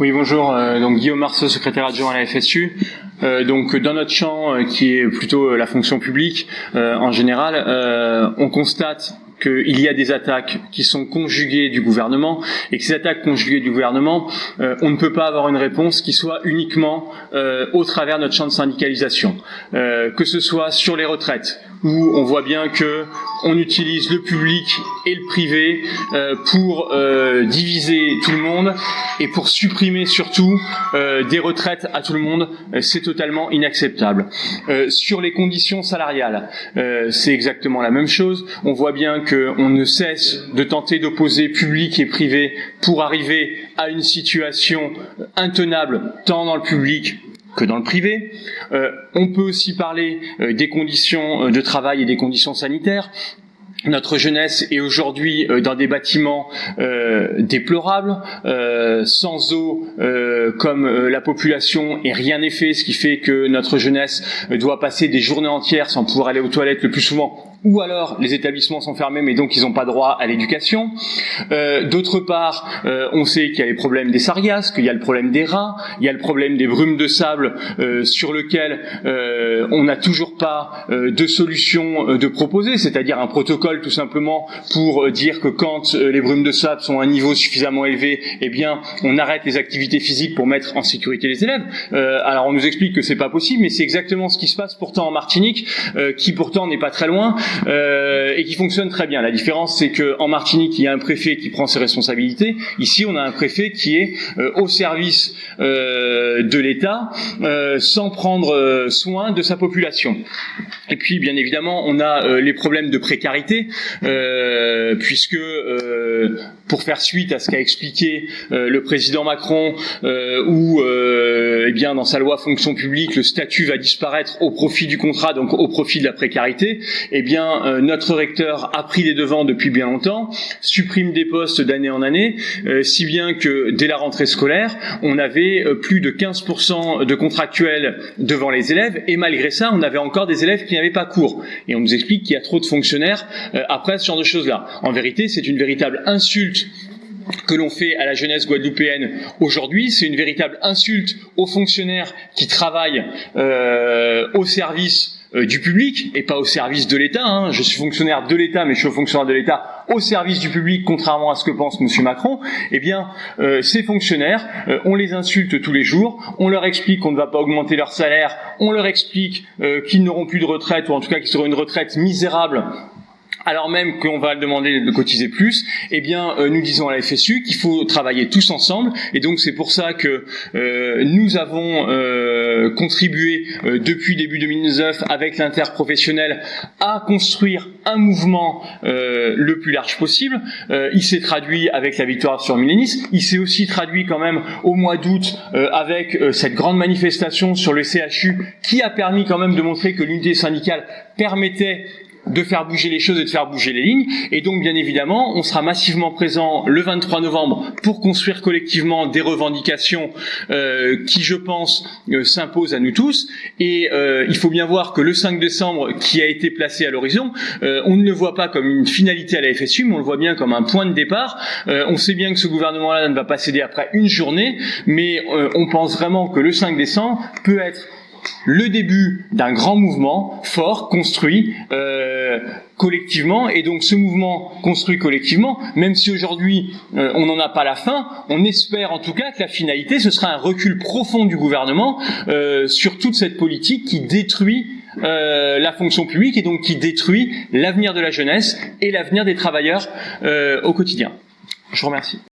Oui, bonjour. Euh, donc Guillaume Marceau, secrétaire adjoint à la FSU. Euh, donc dans notre champ, euh, qui est plutôt la fonction publique en général, on constate qu'il y a des attaques qui sont conjuguées du gouvernement et que ces attaques conjuguées du gouvernement, on ne peut pas avoir une réponse qui soit uniquement au travers de notre champ de syndicalisation, que ce soit sur les retraites, où on voit bien que on utilise le public et le privé euh, pour euh, diviser tout le monde et pour supprimer surtout euh, des retraites à tout le monde, c'est totalement inacceptable. sur les conditions salariales, c'est exactement la même chose. On voit bien qu'on ne cesse de tenter d'opposer public et privé pour arriver à une situation intenable tant dans le public que dans le privé. Euh, on peut aussi parler euh, des conditions euh, de travail et des conditions sanitaires. Notre jeunesse est aujourd'hui dans des bâtiments déplorables, sans eau comme la population et rien n'est fait, ce qui fait que notre jeunesse doit passer des journées entières sans pouvoir aller aux toilettes le plus souvent ou alors les établissements sont fermés mais donc ils n'ont pas droit à l'éducation. Euh, D'autre part, euh, on sait qu'il y a les problèmes des sargasses, qu'il y a le problème des rats, il y a le problème des brumes de sable euh, sur lequel euh, on n'a toujours pas euh, de solution de proposer, c'est-à-dire un protocole tout simplement pour dire que quand les brumes de sable sont à un niveau suffisamment élevé, eh bien on arrête les activités physiques pour mettre en sécurité les élèves. alors on nous explique que c'est pas possible, mais c'est exactement ce qui se passe pourtant en Martinique, qui pourtant n'est pas très loin. Euh, et qui fonctionne très bien. La différence, c'est qu'en Martinique, il y a un préfet qui prend ses responsabilités. Ici, on a un préfet qui est euh, au service euh, de l'État sans prendre soin de sa population. Et puis, bien évidemment, on a les problèmes de précarité, puisque pour faire suite à ce qu'a expliqué le président Macron, où, eh bien, dans sa loi fonction publique, le statut va disparaître au profit du contrat, donc au profit de la précarité, eh bien, euh, notre recteur a pris les devants depuis bien longtemps, supprime des postes d'année en année, euh, si bien que dès la rentrée scolaire, on avait euh, plus de 15% de contractuels devant les élèves, et malgré ça, on avait encore des élèves qui n'avaient pas cours. Et on nous explique qu'il y a trop de fonctionnaires après ce genre de choses-là. En vérité, c'est une véritable insulte que l'on fait à la jeunesse guadeloupéenne aujourd'hui, c'est une véritable insulte aux fonctionnaires qui travaillent au service euh, du public et pas au service de l'État. Hein. Je suis fonctionnaire de l'État, mais je suis fonctionnaire de l'État au service du public, contrairement à ce que pense M. Macron. Eh bien, euh, ces fonctionnaires, euh, on les insulte tous les jours, on leur explique qu'on ne va pas augmenter leur salaire, on leur explique qu'ils n'auront plus de retraite, ou en tout cas qu'ils auront une retraite misérable alors même qu'on va demander de cotiser plus, eh bien, euh, nous disons à la FSU qu'il faut travailler tous ensemble, et donc c'est pour ça que euh, nous avons euh, contribué depuis début 2009 avec l'interprofessionnel à construire un mouvement le plus large possible. il s'est traduit avec la victoire sur Millénis, il s'est aussi traduit quand même au mois d'août avec cette grande manifestation sur le CHU qui a permis quand même de montrer que l'unité syndicale permettait de faire bouger les choses et de faire bouger les lignes. Et donc, bien évidemment, on sera massivement présent le 23 novembre pour construire collectivement des revendications euh, qui, je pense, euh, s'imposent à nous tous. Et euh, il faut bien voir que le 5 décembre, qui a été placé à l'horizon, on ne le voit pas comme une finalité à la FSU, mais on le voit bien comme un point de départ. on sait bien que ce gouvernement-là ne va pas céder après une journée, mais on pense vraiment que le 5 décembre peut être le début d'un grand mouvement fort, construit euh, collectivement, et donc ce mouvement construit collectivement, même si aujourd'hui euh, on n'en a pas la fin, on espère en tout cas que la finalité, ce sera un recul profond du gouvernement euh, sur toute cette politique qui détruit la fonction publique et donc qui détruit l'avenir de la jeunesse et l'avenir des travailleurs au quotidien. Je vous remercie.